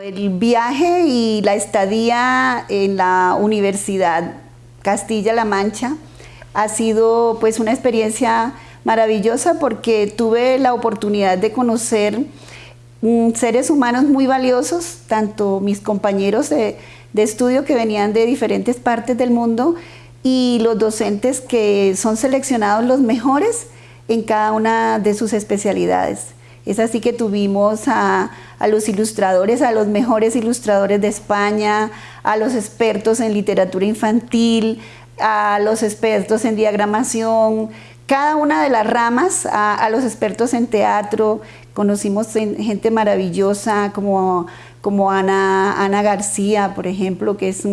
El viaje y la estadía en la Universidad Castilla-La Mancha ha sido pues una experiencia maravillosa porque tuve la oportunidad de conocer mm, seres humanos muy valiosos, tanto mis compañeros de, de estudio que venían de diferentes partes del mundo y los docentes que son seleccionados los mejores en cada una de sus especialidades. Es así que tuvimos a, los ilustradores, a los mejores ilustradores de España, a los expertos en literatura infantil, a los expertos en diagramación, cada una de las ramas, a, los expertos en teatro, conocimos gente maravillosa como, como Ana, Ana García, por ejemplo, que es,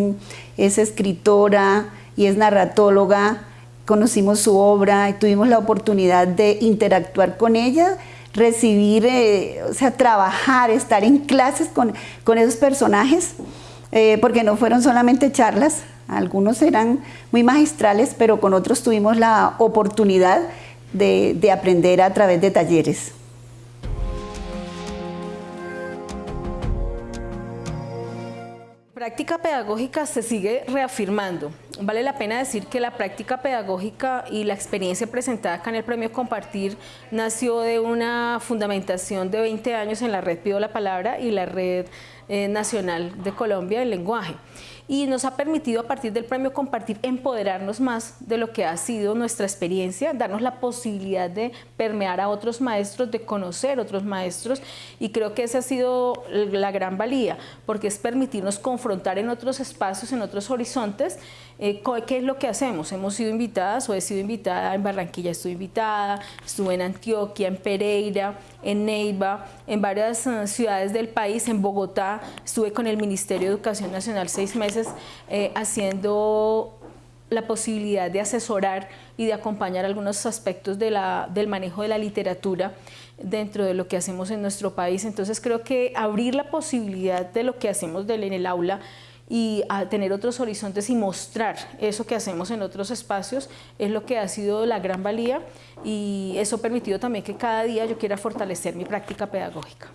es escritora y es narratóloga, conocimos su obra y tuvimos la oportunidad de interactuar con ella, recibir, eh, o sea, trabajar, estar en clases con, esos personajes, eh, porque no fueron solamente charlas, algunos eran muy magistrales, pero con otros tuvimos la oportunidad de aprender a través de talleres. Práctica pedagógica se sigue reafirmando. Vale la pena decir que la práctica pedagógica y la experiencia presentada acá en el Premio Compartir nació de una fundamentación de 20 años en la red Pido la Palabra y la red eh, nacional de Colombia del lenguaje y nos ha permitido a partir del premio compartir empoderarnos más de lo que ha sido nuestra experiencia, darnos la posibilidad de permear a otros maestros, de conocer otros maestros y creo que esa ha sido la gran valía porque es permitirnos confrontar en otros espacios, en otros horizontes eh, ¿Qué es lo que hacemos? Hemos sido invitadas o he sido invitada en Barranquilla, estuve invitada, estuve en Antioquia, en Pereira, en Neiva, en varias eh, ciudades del país, en Bogotá, estuve con el Ministerio de Educación Nacional seis meses eh, haciendo la posibilidad de asesorar y de acompañar algunos aspectos del manejo de la literatura dentro de lo que hacemos en nuestro país. Entonces creo que abrir la posibilidad de lo que hacemos en el aula y a tener otros horizontes y mostrar eso que hacemos en otros espacios es lo que ha sido la gran valía y eso ha permitido también que cada día yo quiera fortalecer mi práctica pedagógica.